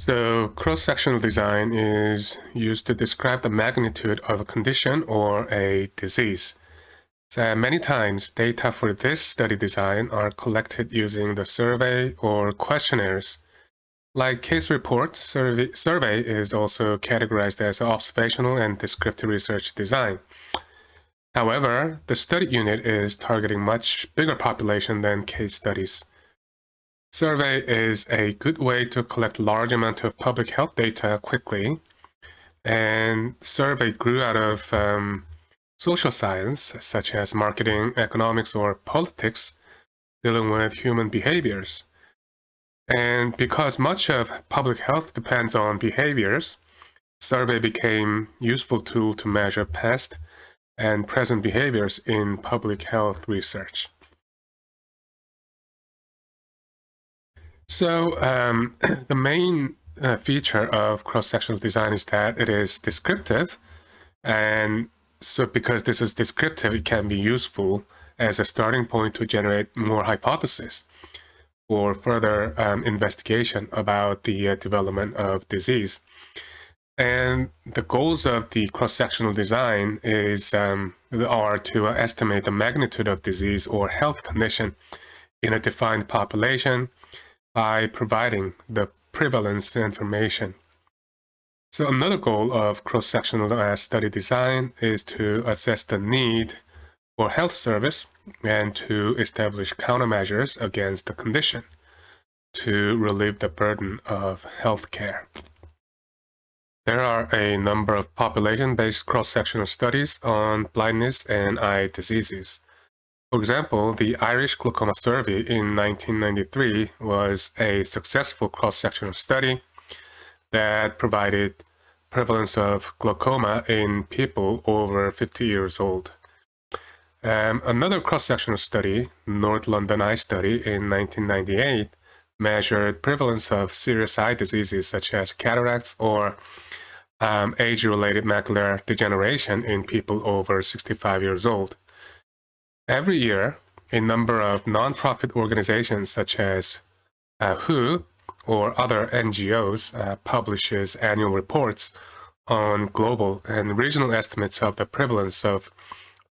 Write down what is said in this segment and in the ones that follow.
So cross-sectional design is used to describe the magnitude of a condition or a disease. So many times, data for this study design are collected using the survey or questionnaires. Like case report, survey, survey is also categorized as observational and descriptive research design. However, the study unit is targeting much bigger population than case studies. Survey is a good way to collect large amount of public health data quickly. And survey grew out of um, social science, such as marketing, economics, or politics, dealing with human behaviors. And because much of public health depends on behaviors, survey became useful tool to measure past and present behaviors in public health research. So um, the main uh, feature of cross-sectional design is that it is descriptive. And so because this is descriptive, it can be useful as a starting point to generate more hypotheses for further um, investigation about the uh, development of disease. And the goals of the cross-sectional design is um, are to estimate the magnitude of disease or health condition in a defined population by providing the prevalence information. So another goal of cross-sectional uh, study design is to assess the need for health service and to establish countermeasures against the condition to relieve the burden of healthcare. There are a number of population-based cross-sectional studies on blindness and eye diseases. For example, the Irish Glaucoma Survey in 1993 was a successful cross-sectional study that provided prevalence of glaucoma in people over 50 years old. Um, another cross-sectional study, North London Eye Study in 1998, measured prevalence of serious eye diseases such as cataracts or um, age-related macular degeneration in people over 65 years old. Every year, a number of nonprofit organizations such as uh, WHO or other NGOs uh, publishes annual reports on global and regional estimates of the prevalence of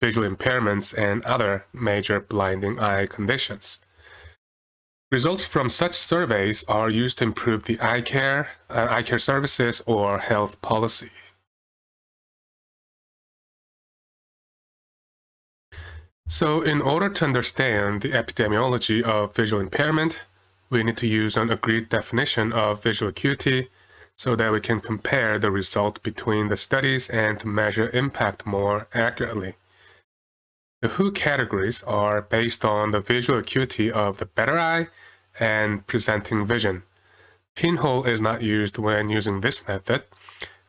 visual impairments and other major blinding eye conditions. Results from such surveys are used to improve the eye care, uh, eye care services or health policy. So in order to understand the epidemiology of visual impairment, we need to use an agreed definition of visual acuity so that we can compare the result between the studies and measure impact more accurately. The WHO categories are based on the visual acuity of the better eye and presenting vision. Pinhole is not used when using this method,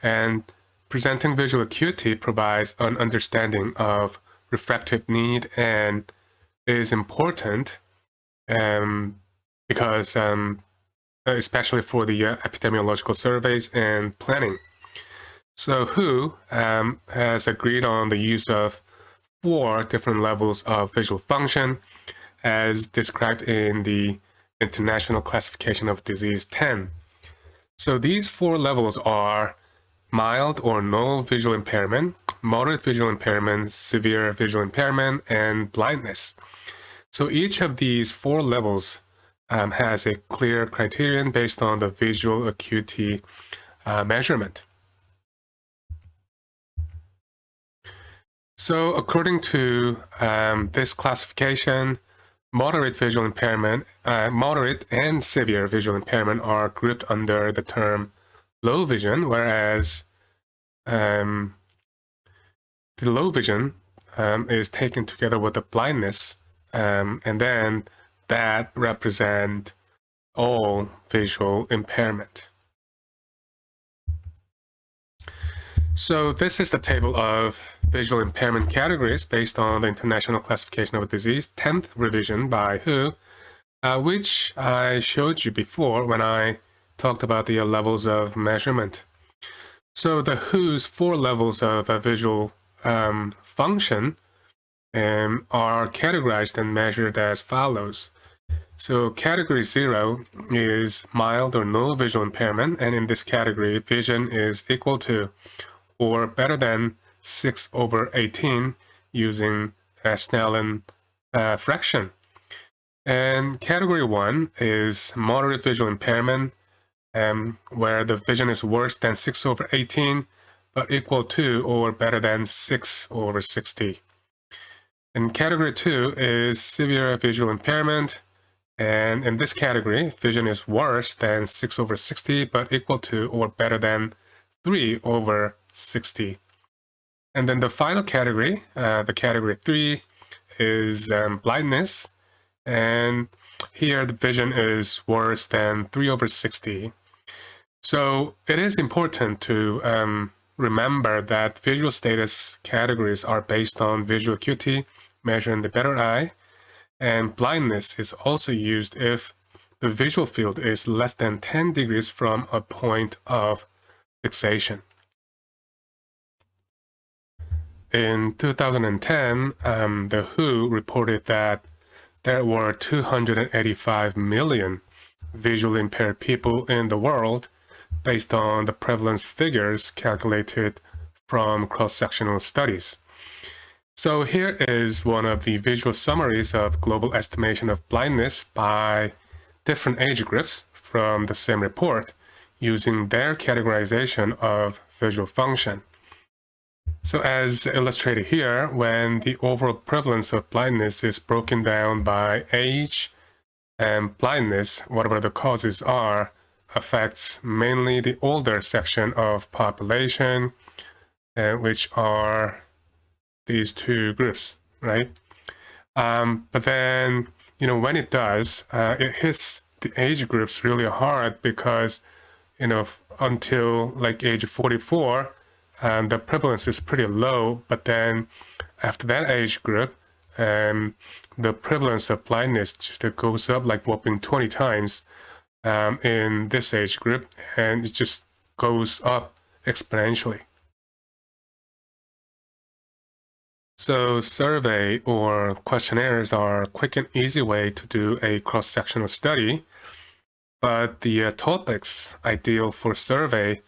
and presenting visual acuity provides an understanding of refractive need and is important um, because um, especially for the uh, epidemiological surveys and planning. So WHO um, has agreed on the use of four different levels of visual function as described in the International Classification of Disease 10. So these four levels are mild or no visual impairment, moderate visual impairment, severe visual impairment, and blindness. So each of these four levels um, has a clear criterion based on the visual acuity uh, measurement. So according to um, this classification, moderate visual impairment, uh, moderate and severe visual impairment are grouped under the term low vision, whereas um, the low vision um, is taken together with the blindness, um, and then that represent all visual impairment. So this is the table of visual impairment categories based on the International Classification of Disease, 10th revision by WHO, uh, which I showed you before when I talked about the levels of measurement. So the WHO's four levels of a visual um, function um, are categorized and measured as follows. So category zero is mild or no visual impairment, and in this category, vision is equal to or better than 6 over 18 using a Snellen uh, fraction. And category one is moderate visual impairment, um, where the vision is worse than 6 over 18, but equal to or better than 6 over 60. And category two is severe visual impairment, and in this category, vision is worse than 6 over 60, but equal to or better than 3 over 60. And then the final category, uh, the category 3, is um, blindness. And here the vision is worse than 3 over 60. So it is important to um, remember that visual status categories are based on visual acuity measuring the better eye and blindness is also used if the visual field is less than 10 degrees from a point of fixation. In 2010, um, the WHO reported that there were 285 million visually impaired people in the world based on the prevalence figures calculated from cross-sectional studies. So here is one of the visual summaries of global estimation of blindness by different age groups from the same report using their categorization of visual function. So as illustrated here, when the overall prevalence of blindness is broken down by age and blindness, whatever the causes are, affects mainly the older section of population, uh, which are these two groups, right? Um, but then, you know, when it does, uh, it hits the age groups really hard because, you know, until like age 44, um, the prevalence is pretty low. But then after that age group, um, the prevalence of blindness just goes up like whopping 20 times um, in this age group, and it just goes up exponentially. So survey or questionnaires are a quick and easy way to do a cross-sectional study, but the uh, topics ideal for survey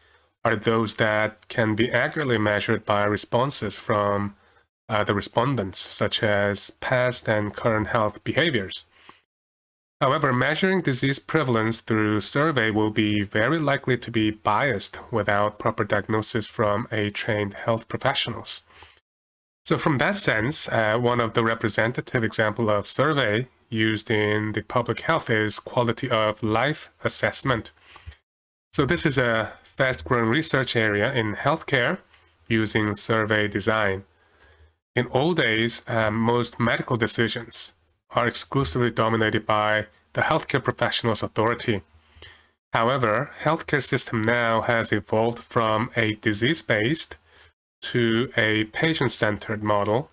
are those that can be accurately measured by responses from uh, the respondents, such as past and current health behaviors. However, measuring disease prevalence through survey will be very likely to be biased without proper diagnosis from a trained health professionals. So from that sense, uh, one of the representative example of survey used in the public health is quality of life assessment. So this is a fast-growing research area in healthcare using survey design. In old days, uh, most medical decisions are exclusively dominated by the healthcare professionals authority. However, healthcare system now has evolved from a disease-based to a patient-centered model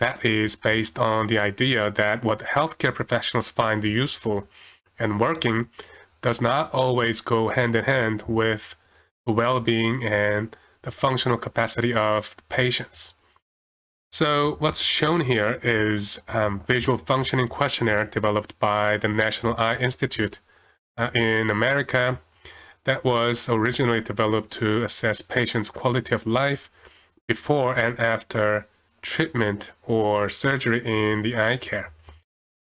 that is based on the idea that what healthcare professionals find useful and working does not always go hand in hand with the well-being and the functional capacity of patients. So what's shown here is um, visual functioning questionnaire developed by the National Eye Institute uh, in America that was originally developed to assess patients' quality of life before and after treatment or surgery in the eye care,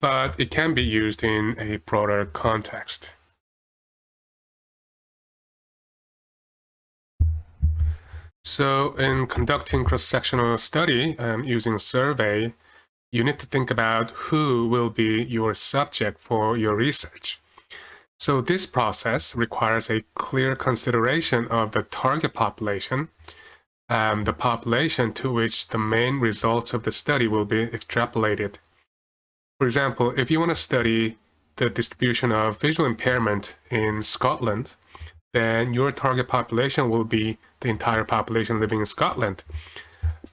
but it can be used in a broader context. So in conducting cross-sectional study um, using survey, you need to think about who will be your subject for your research. So this process requires a clear consideration of the target population um, the population to which the main results of the study will be extrapolated. For example, if you want to study the distribution of visual impairment in Scotland, then your target population will be the entire population living in Scotland.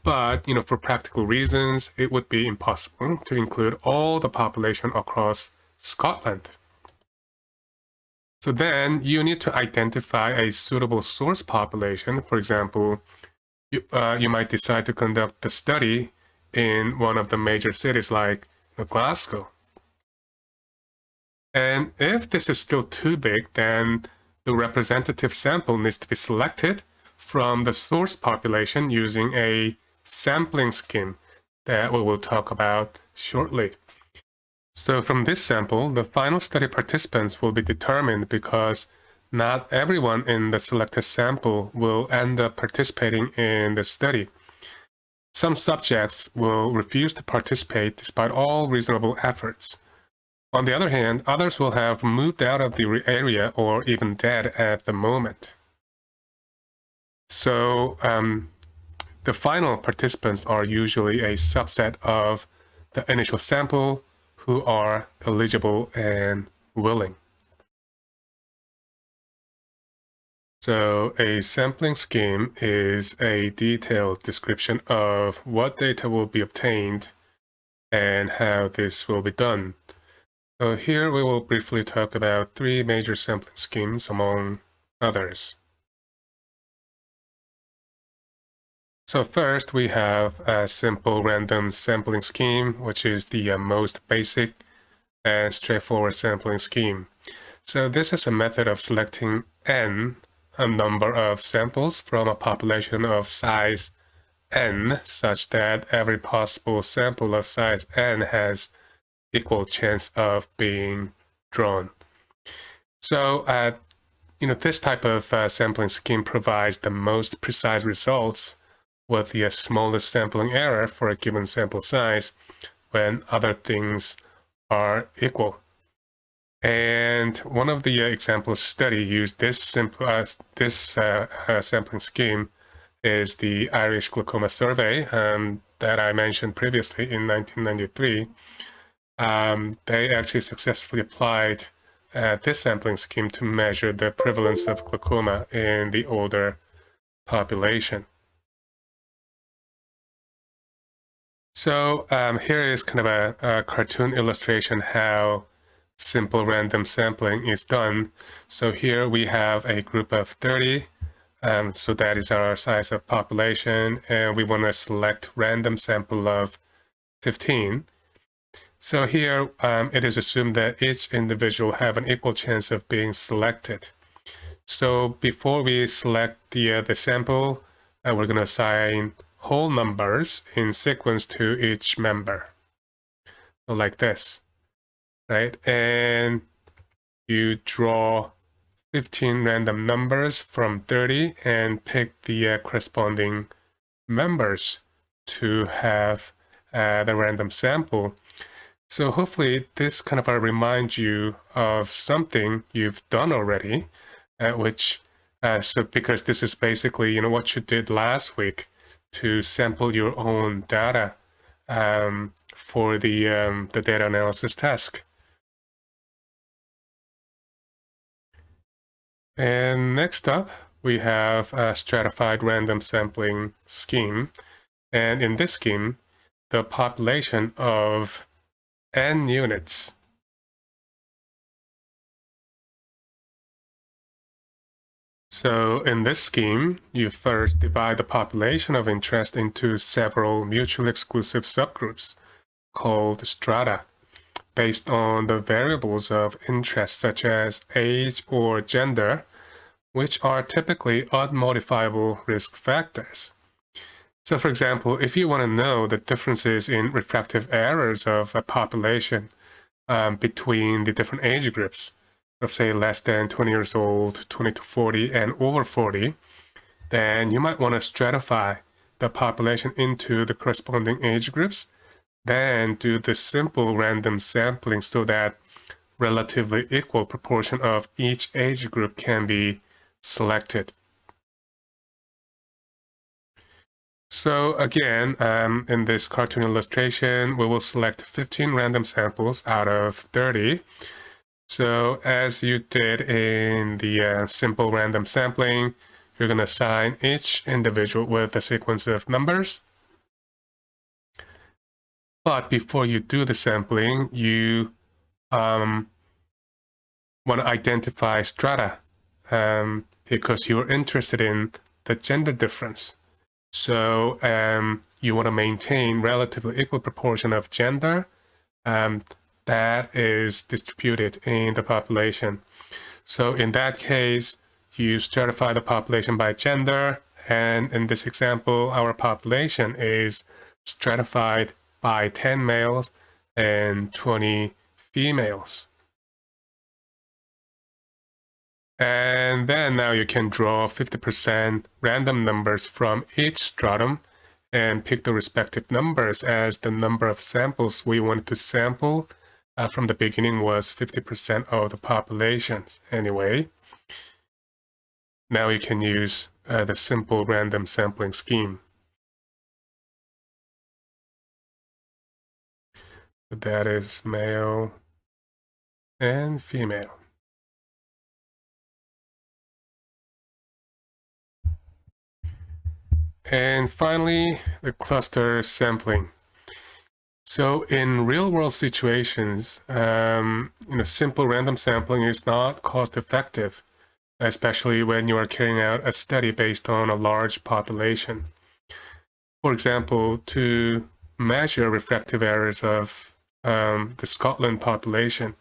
But, you know, for practical reasons, it would be impossible to include all the population across Scotland. So then you need to identify a suitable source population, for example, you, uh, you might decide to conduct the study in one of the major cities like Glasgow. And if this is still too big, then the representative sample needs to be selected from the source population using a sampling scheme that we will talk about shortly. So from this sample, the final study participants will be determined because not everyone in the selected sample will end up participating in the study. Some subjects will refuse to participate despite all reasonable efforts. On the other hand, others will have moved out of the area or even dead at the moment. So um, the final participants are usually a subset of the initial sample who are eligible and willing. So a sampling scheme is a detailed description of what data will be obtained and how this will be done. So here we will briefly talk about three major sampling schemes among others. So first we have a simple random sampling scheme, which is the uh, most basic and straightforward sampling scheme. So this is a method of selecting n, a number of samples from a population of size n, such that every possible sample of size n has equal chance of being drawn. So, uh, you know, this type of uh, sampling scheme provides the most precise results with the smallest sampling error for a given sample size when other things are equal. And one of the uh, examples study used this simple uh, this uh, uh, sampling scheme is the Irish Glaucoma Survey um, that I mentioned previously in 1993 um, they actually successfully applied uh, this sampling scheme to measure the prevalence of glaucoma in the older population. So um, here is kind of a, a, cartoon illustration how simple random sampling is done. So here we have a group of 30. Um, so that is our size of population. And we want to select random sample of 15. So here um, it is assumed that each individual have an equal chance of being selected. So before we select the, uh, the sample, uh, we're going to assign whole numbers in sequence to each member. Like this, right? And you draw 15 random numbers from 30 and pick the uh, corresponding members to have uh, the random sample. So hopefully this kind of uh, reminds you of something you've done already, uh, which, uh, so because this is basically, you know, what you did last week to sample your own data um, for the, um, the data analysis task. And next up, we have a stratified random sampling scheme. And in this scheme, the population of n units. So in this scheme, you first divide the population of interest into several mutually exclusive subgroups called strata based on the variables of interest such as age or gender, which are typically unmodifiable risk factors. So for example, if you want to know the differences in refractive errors of a population um, between the different age groups, of say less than 20 years old, 20 to 40, and over 40, then you might want to stratify the population into the corresponding age groups, then do the simple random sampling so that relatively equal proportion of each age group can be selected. So again, um, in this cartoon illustration, we will select 15 random samples out of 30. So as you did in the uh, simple random sampling, you're going to assign each individual with a sequence of numbers. But before you do the sampling, you um, want to identify strata um, because you're interested in the gender difference. So um, you want to maintain relatively equal proportion of gender. Um, that is distributed in the population. So in that case, you stratify the population by gender, and in this example, our population is stratified by 10 males and 20 females. And then now you can draw 50% random numbers from each stratum and pick the respective numbers as the number of samples we wanted to sample uh, from the beginning was 50% of the population anyway. Now you can use uh, the simple random sampling scheme. That is male and female. And finally, the cluster sampling. So in real world situations, um, you know, simple random sampling is not cost effective, especially when you are carrying out a study based on a large population. For example, to measure refractive errors of um, the Scotland population,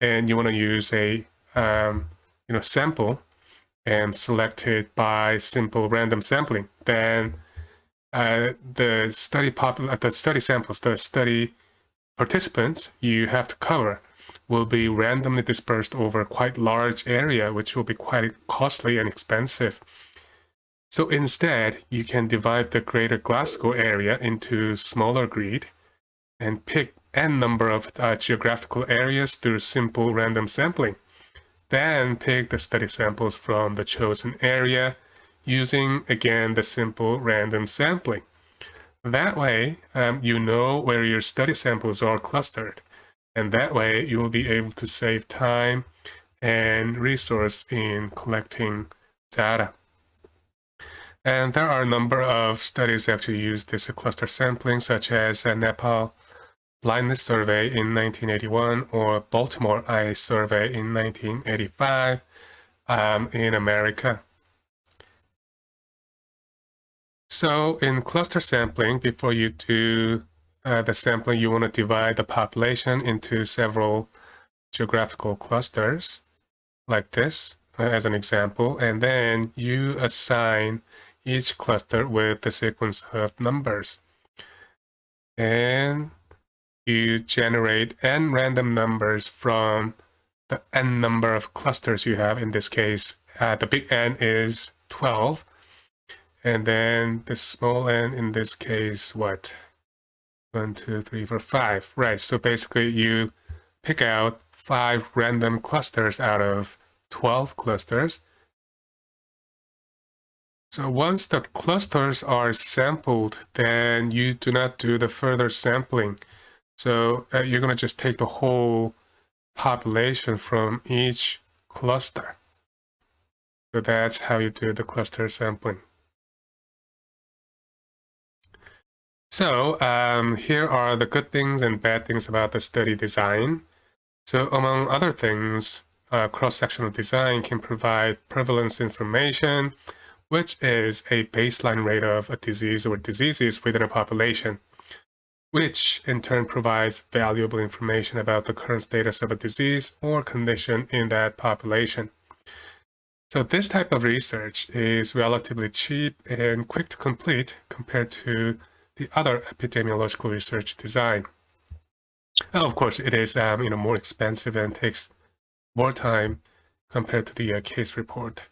and you want to use a um, you know sample and select it by simple random sampling, then uh, the study popul uh, the study samples, the study participants you have to cover will be randomly dispersed over quite large area, which will be quite costly and expensive. So instead, you can divide the greater Glasgow area into smaller grid and pick n number of uh, geographical areas through simple random sampling. Then pick the study samples from the chosen area using, again, the simple random sampling. That way, um, you know where your study samples are clustered. And that way, you will be able to save time and resource in collecting data. And there are a number of studies that actually use this cluster sampling, such as uh, Nepal blindness survey in 1981 or Baltimore eye survey in 1985 um, in America. So in cluster sampling, before you do uh, the sampling, you want to divide the population into several geographical clusters like this uh, as an example, and then you assign each cluster with the sequence of numbers. And you generate n random numbers from the n number of clusters you have. In this case, uh, the big N is 12. And then the small n in this case, what? One, two, three, four, five. Right, so basically you pick out five random clusters out of 12 clusters. So once the clusters are sampled, then you do not do the further sampling. So uh, you're going to just take the whole population from each cluster. So that's how you do the cluster sampling. So um, here are the good things and bad things about the study design. So among other things, uh, cross-sectional design can provide prevalence information, which is a baseline rate of a disease or diseases within a population which in turn provides valuable information about the current status of a disease or condition in that population. So this type of research is relatively cheap and quick to complete compared to the other epidemiological research design. of course, it is um, you know more expensive and takes more time compared to the uh, case report.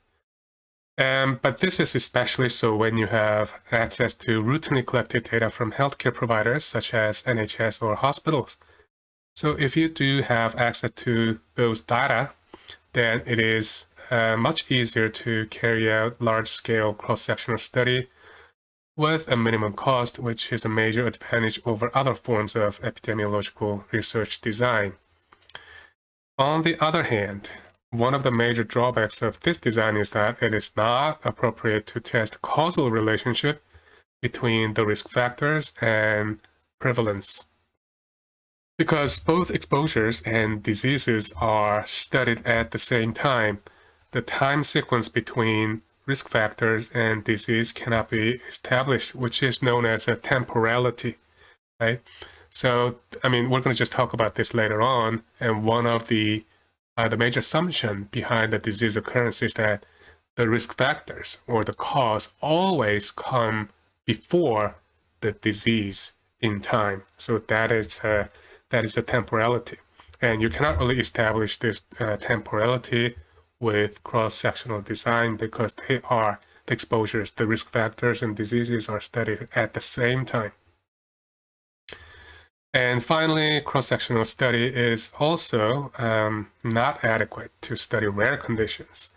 Um, but this is especially so when you have access to routinely collected data from healthcare providers such as NHS or hospitals. So if you do have access to those data, then it is uh, much easier to carry out large-scale cross-sectional study with a minimum cost, which is a major advantage over other forms of epidemiological research design. On the other hand, one of the major drawbacks of this design is that it is not appropriate to test causal relationship between the risk factors and prevalence. Because both exposures and diseases are studied at the same time, the time sequence between risk factors and disease cannot be established, which is known as a temporality, right? So, I mean, we're going to just talk about this later on. And one of the uh, the major assumption behind the disease occurrence is that the risk factors or the cause always come before the disease in time. So that is uh, that is a temporality, and you cannot really establish this uh, temporality with cross-sectional design because they are the exposures, the risk factors and diseases are studied at the same time. And finally, cross-sectional study is also um, not adequate to study rare conditions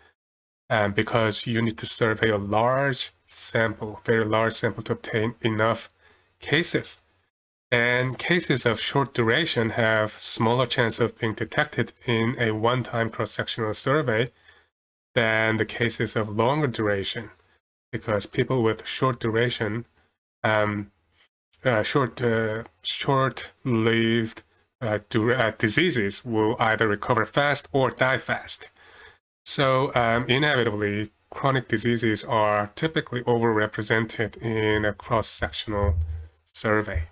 um, because you need to survey a large sample, very large sample to obtain enough cases. And cases of short duration have smaller chance of being detected in a one-time cross-sectional survey than the cases of longer duration, because people with short duration, um, uh, short, uh, short-lived uh, uh, diseases will either recover fast or die fast. So um, inevitably, chronic diseases are typically overrepresented in a cross-sectional survey.